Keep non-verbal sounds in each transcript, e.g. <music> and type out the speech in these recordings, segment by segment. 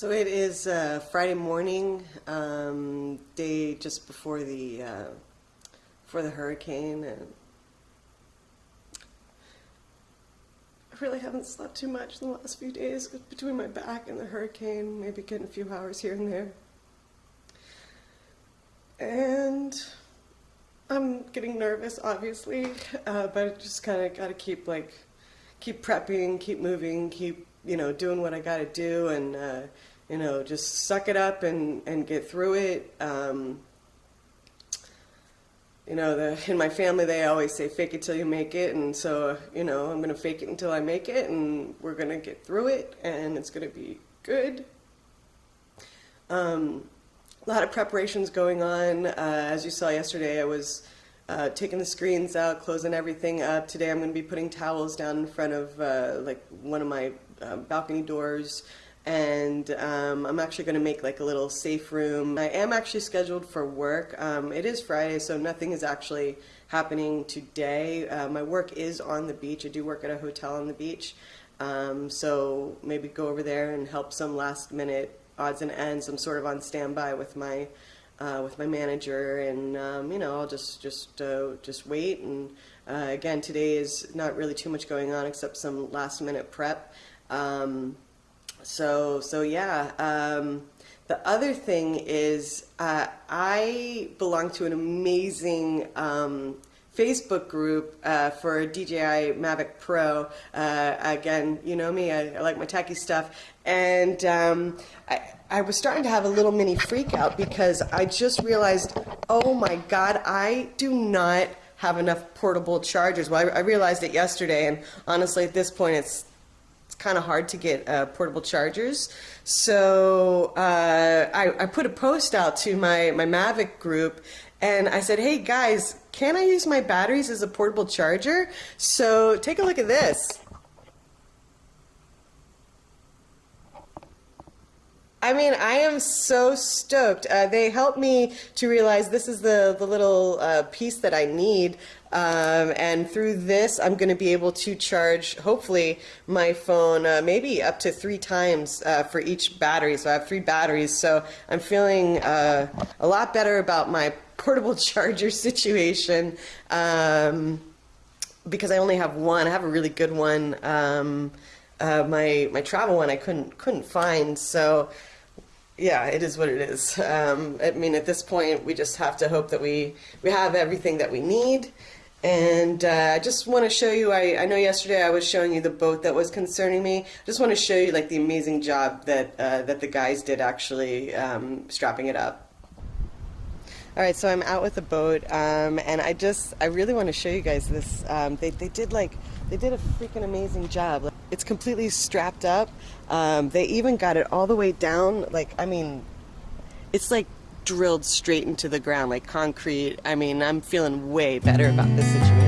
So it is uh, Friday morning, um, day just before the uh, the hurricane, and I really haven't slept too much in the last few days between my back and the hurricane. Maybe getting a few hours here and there, and I'm getting nervous, obviously, uh, but I just kind of got to keep like keep prepping, keep moving, keep you know, doing what I got to do and, uh, you know, just suck it up and, and get through it. Um, you know, the, in my family, they always say, fake it till you make it. And so, you know, I'm going to fake it until I make it and we're going to get through it and it's going to be good. Um, a lot of preparations going on. Uh, as you saw yesterday, I was uh, taking the screens out, closing everything up. Today I'm going to be putting towels down in front of uh, like one of my uh, balcony doors and um, I'm actually going to make like a little safe room. I am actually scheduled for work. Um, it is Friday, so nothing is actually happening today. Uh, my work is on the beach. I do work at a hotel on the beach, um, so maybe go over there and help some last minute odds and ends. I'm sort of on standby with my uh, with my manager, and um, you know I'll just just uh, just wait. And uh, again, today is not really too much going on except some last minute prep. Um, so, so yeah. Um, the other thing is uh, I belong to an amazing um, Facebook group uh, for DJI Mavic Pro. Uh, again, you know me, I, I, like my techie stuff. And um, I, I was starting to have a little mini freak out because I just realized, oh my God, I do not have enough portable chargers. Well, I, I realized it yesterday, and honestly, at this point, it's kind of hard to get uh, portable chargers. So uh, I, I, put a post out to my, my Mavic group and I said, hey guys, can I use my batteries as a portable charger? So take a look at this. I mean, I am so stoked. Uh, they helped me to realize this is the, the little uh, piece that I need. Um, and through this, I'm going to be able to charge, hopefully, my phone uh, maybe up to three times uh, for each battery. So I have three batteries. So I'm feeling uh, a lot better about my portable <laughs> charger situation um, because I only have one. I have a really good one. Um, uh, my my travel one I couldn't couldn't find. So yeah, it is what it is. Um, I mean, at this point, we just have to hope that we we have everything that we need. And uh, I just want to show you. I, I know yesterday I was showing you the boat that was concerning me. I just want to show you like the amazing job that uh, that the guys did actually um, strapping it up. All right, so I'm out with the boat, um, and I just I really want to show you guys this. Um, they they did like they did a freaking amazing job. It's completely strapped up. Um, they even got it all the way down. Like, I mean, it's like drilled straight into the ground, like concrete. I mean, I'm feeling way better about this situation.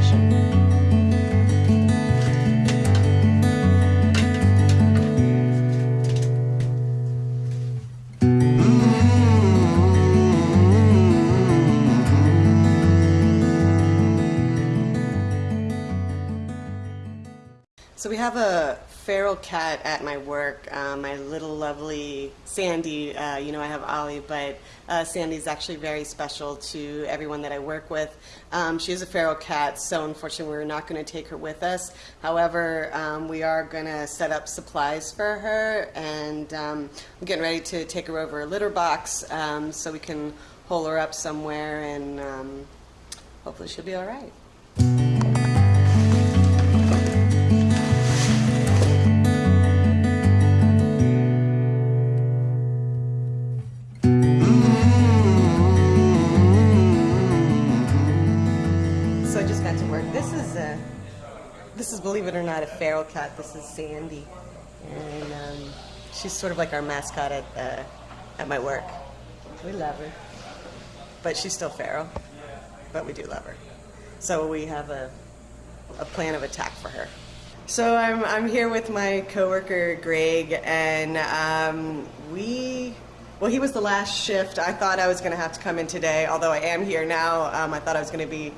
Have a feral cat at my work, uh, my little lovely Sandy. Uh, you know, I have Ollie, but uh, Sandy's actually very special to everyone that I work with. Um, she is a feral cat, so unfortunately we're not going to take her with us. However, um, we are going to set up supplies for her, and um, I'm getting ready to take her over a litter box um, so we can hole her up somewhere, and um, hopefully she'll be all right. Believe it or not, a feral cat. This is Sandy. And um, she's sort of like our mascot at, uh, at my work. We love her. But she's still feral. But we do love her. So we have a, a plan of attack for her. So I'm, I'm here with my coworker Greg, and um, we, well, he was the last shift. I thought I was going to have to come in today, although I am here now. Um, I thought I was going to be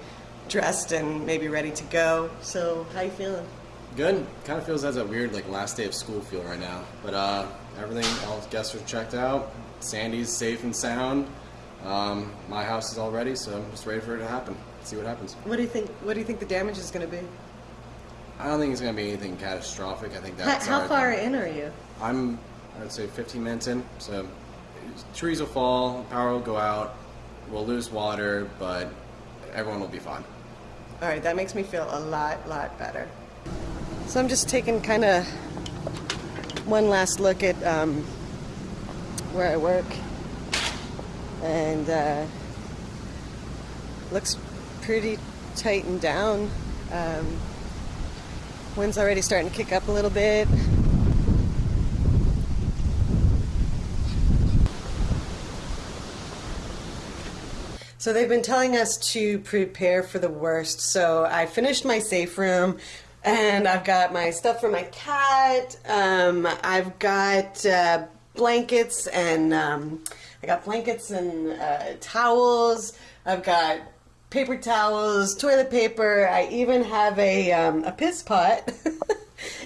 dressed and maybe ready to go. So how you feeling? Good. Kind of feels as a weird like last day of school feel right now. But uh, everything, all guests are checked out. Sandy's safe and sound. Um, my house is all ready, so I'm just ready for it to happen. See what happens. What do you think? What do you think the damage is going to be? I don't think it's going to be anything catastrophic. I think that's how our- far in are you? I'm, I'd say 15 minutes in. So trees will fall, power will go out, we'll lose water, but everyone will be fine. All right, that makes me feel a lot, lot better. So I'm just taking kind of one last look at um, where I work, and uh, looks pretty tightened down. Um, wind's already starting to kick up a little bit. So they've been telling us to prepare for the worst. So I finished my safe room and I've got my stuff for my cat. Um, I've got uh, blankets and um, I got blankets and uh, towels. I've got paper towels, toilet paper. I even have a, um, a piss pot. <laughs>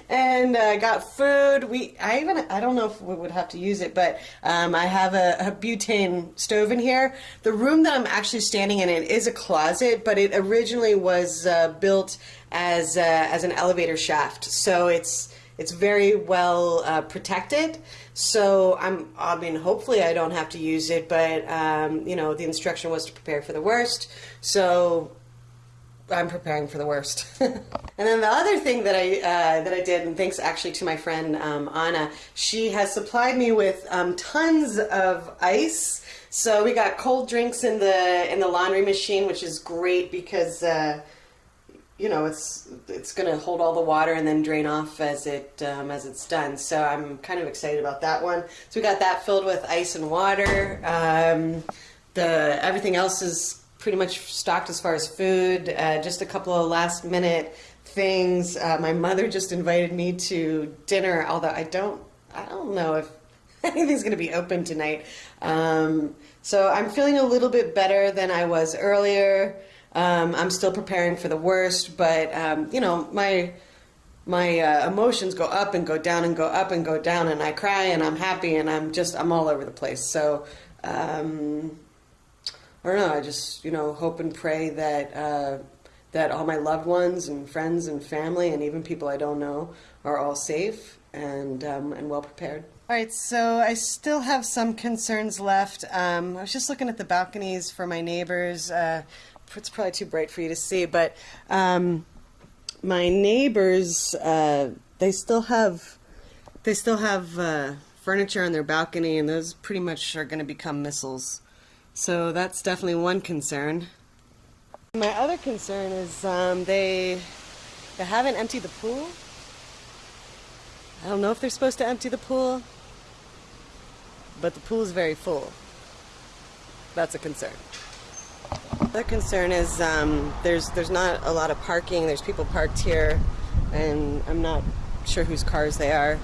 and uh, got food. We I even I don't know if we would have to use it, but um, I have a, a butane stove in here. The room that I'm actually standing in it is a closet, but it originally was uh, built as uh, as an elevator shaft, so it's it's very well uh, protected. So I'm I mean hopefully I don't have to use it, but um, you know the instruction was to prepare for the worst. So I'm preparing for the worst. <laughs> and then the other thing that I uh, that I did, and thanks actually to my friend um, Anna, she has supplied me with um, tons of ice. So we got cold drinks in the in the laundry machine, which is great because. Uh, you know, it's it's going to hold all the water and then drain off as it um, as it's done. So I'm kind of excited about that one. So we got that filled with ice and water. Um, the everything else is pretty much stocked as far as food. Uh, just a couple of last minute things. Uh, my mother just invited me to dinner, although I don't I don't know if <laughs> anything's going to be open tonight. Um, so I'm feeling a little bit better than I was earlier. Um, I'm still preparing for the worst, but um, you know my my uh, emotions go up and go down and go up and go down, and I cry and I'm happy and I'm just I'm all over the place. So um, I don't know. I just you know hope and pray that uh, that all my loved ones and friends and family and even people I don't know are all safe and um, and well prepared. All right, so I still have some concerns left. Um, I was just looking at the balconies for my neighbors. Uh, it's probably too bright for you to see, but um, my neighbors uh, they still have they still have uh, furniture on their balcony, and those pretty much are going to become missiles. So that's definitely one concern. My other concern is um, they they haven't emptied the pool. I don't know if they're supposed to empty the pool, but the pool is very full. That's a concern. The concern is um, there's there's not a lot of parking. There's people parked here, and I'm not sure whose cars they are.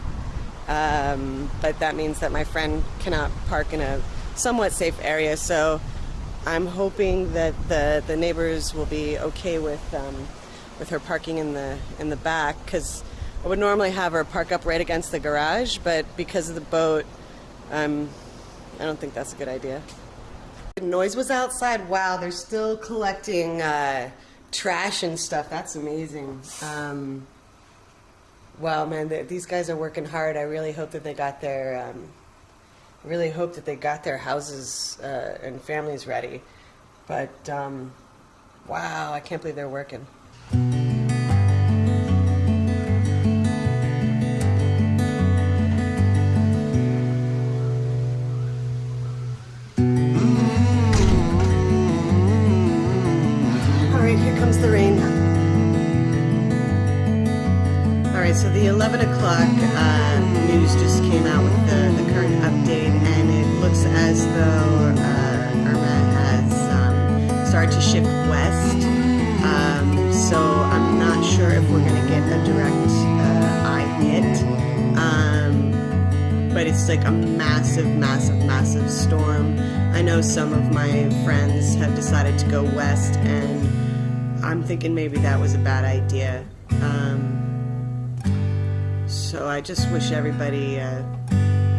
Um, but that means that my friend cannot park in a somewhat safe area. So I'm hoping that the the neighbors will be okay with um, with her parking in the in the back because I would normally have her park up right against the garage, but because of the boat, um, I don't think that's a good idea. The noise was outside. Wow, they're still collecting uh, trash and stuff. That's amazing. Um, wow, man, these guys are working hard. I really hope that they got their, um, really hope that they got their houses uh, and families ready. But um, wow, I can't believe they're working. Right, so the 11 o'clock uh, news just came out with the, the current update, and it looks as though uh, Irma has um, started to shift west. Um, so I'm not sure if we're going to get a direct uh, eye hit. Um, but it's like a massive, massive, massive storm. I know some of my friends have decided to go west, and I'm thinking maybe that was a bad idea. Um, So I just wish everybody uh,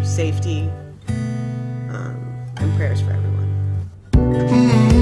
safety um, and prayers for everyone.